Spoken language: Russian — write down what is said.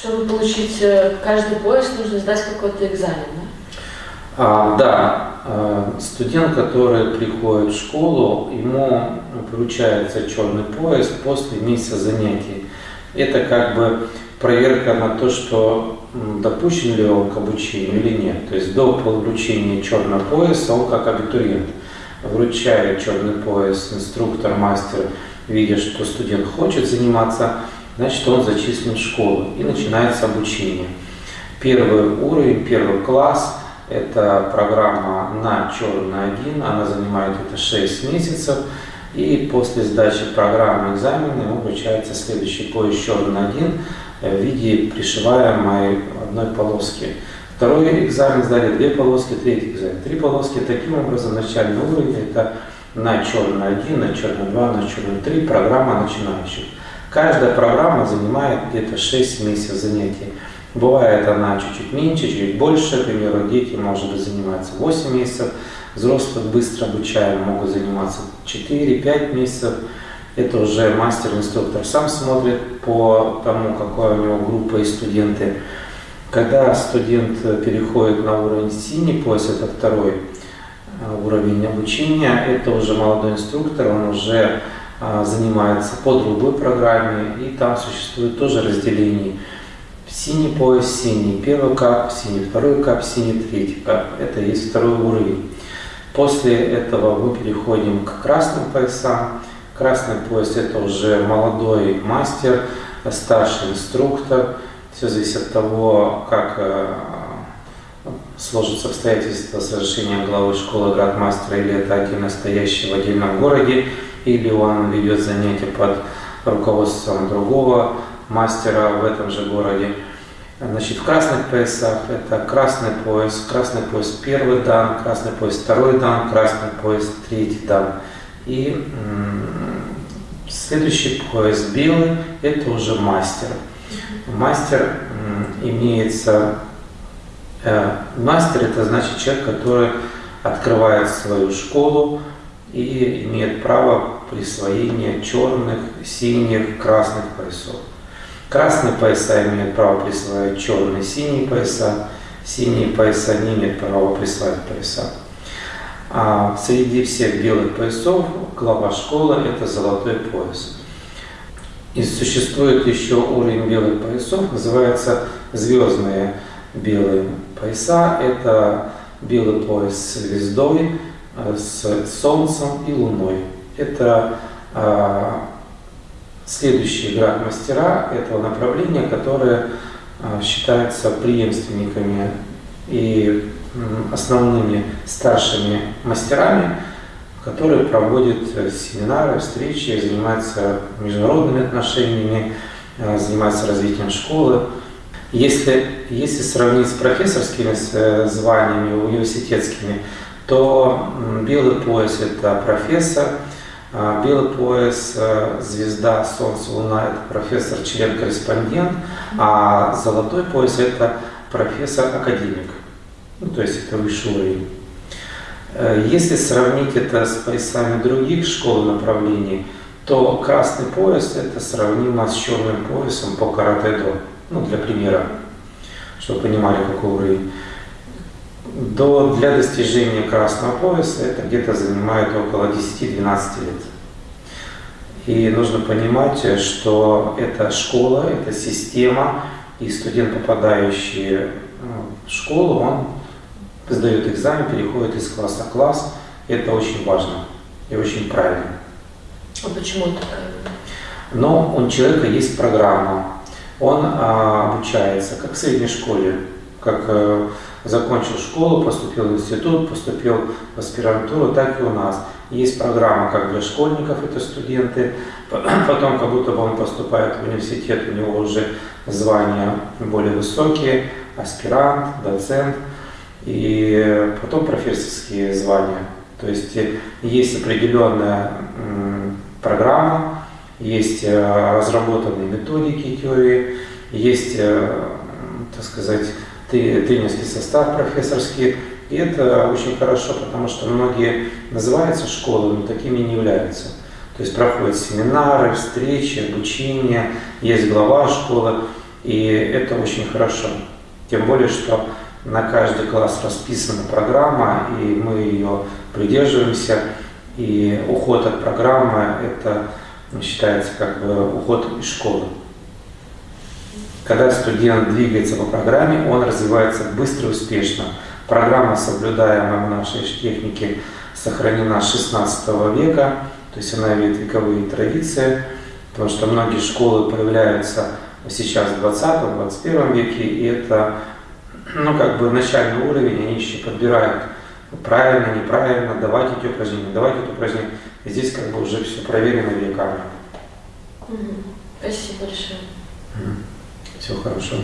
Чтобы получить э, каждый поезд, нужно сдать какой-то экзамен, да? А, да, а, студент, который приходит в школу, ему получается черный поезд после месяца занятий. Это как бы проверка на то, что допущен ли он к обучению или нет. То есть до получения черного пояса он как абитуриент вручает черный пояс инструктор, мастер, видя, что студент хочет заниматься, значит он зачислен в школу и начинается обучение. Первый уровень, первый класс – это программа на черный один, она занимает это 6 месяцев. И после сдачи программы экзамена ему вручается следующий поезд черный один в виде пришиваемой одной полоски. Второй экзамен сдали две полоски, третий экзамен. Три полоски. Таким образом, начальный уровень это на черный 1, на черный 2, на черный 3 программа начинающих. Каждая программа занимает где-то 6 месяцев занятий. Бывает она чуть-чуть меньше, чуть больше. К примеру, дети, может быть, занимаются 8 месяцев. Взрослых быстро обучаем, могут заниматься 4-5 месяцев. Это уже мастер-инструктор сам смотрит по тому, какая у него группа и студенты. Когда студент переходит на уровень синий пояс, это второй э, уровень обучения, это уже молодой инструктор, он уже занимается по другой программе, и там существует тоже разделение. Синий пояс, синий, первый кап, синий, второй кап, синий, третий кап. Это есть второй уровень. После этого мы переходим к красным поясам. Красный пояс это уже молодой мастер, старший инструктор. Все зависит от того, как э, сложатся обстоятельства совершения главы школы градмастера, или это один настоящий в отдельном городе, или он ведет занятия под руководством другого мастера в этом же городе. Значит, в красных поясах это красный пояс, красный пояс первый дан, красный пояс второй дан, красный пояс третий дан. И следующий пояс белый – это уже мастер. Мастер имеется, э, мастер это значит человек, который открывает свою школу и имеет право присвоения черных, синих, красных поясов. Красные пояса имеют право присваивать черные, синие пояса, синие пояса не имеют права присваивать пояса. А среди всех белых поясов глава школы – это золотой пояс. И существует еще уровень белых поясов, называется звездные белые пояса. Это белый пояс с звездой, с солнцем и луной. Это а, следующие град-мастера этого направления, которые а, считаются преемственниками и основными старшими мастерами, которые проводят э, семинары, встречи, занимаются международными отношениями, э, занимаются развитием школы. Если, если сравнить с профессорскими э, званиями, университетскими, то белый пояс – это профессор, а белый пояс «Звезда, Солнце, Луна» – это профессор, член-корреспондент, а золотой пояс – это профессор-академик. Ну, то есть это высший уровень. Э, если сравнить это с поясами других школ и направлений, то красный пояс это сравнимо с черным поясом по каратэ-до. Ну, для примера, чтобы понимали, какой уровень. До, для достижения красного пояса это где-то занимает около 10-12 лет. И нужно понимать, что это школа, это система, и студент, попадающий в школу, он сдает экзамен, переходит из класса в класс. Это очень важно и очень правильно. А почему это правильно? Но у человека есть программа, он а, обучается, как в средней школе, как а, закончил школу, поступил в институт, поступил в аспирантуру, так и у нас. Есть программа как для школьников, это студенты, потом как будто бы он поступает в университет, у него уже звания более высокие, аспирант, доцент – и потом профессорские звания. То есть э, есть определенная программа, есть э, разработанные методики теории, есть, э, так сказать, тренерский состав профессорский. И это очень хорошо, потому что многие называются школы, но такими не являются. То есть проходят семинары, встречи, обучение, есть глава школы. И это очень хорошо. Тем более, что на каждый класс расписана программа, и мы ее придерживаемся. И уход от программы – это считается как бы уход из школы. Когда студент двигается по программе, он развивается быстро и успешно. Программа, соблюдаемая в нашей технике, сохранена с 16 века, то есть она имеет вековые традиции, потому что многие школы появляются сейчас в 20-21 веке, и это ну, как бы начальный уровень, они еще подбирают правильно, неправильно, давать эти упражнения, давать эти упражнения. И здесь как бы уже все проверено веками. Спасибо большое. Всего хорошего.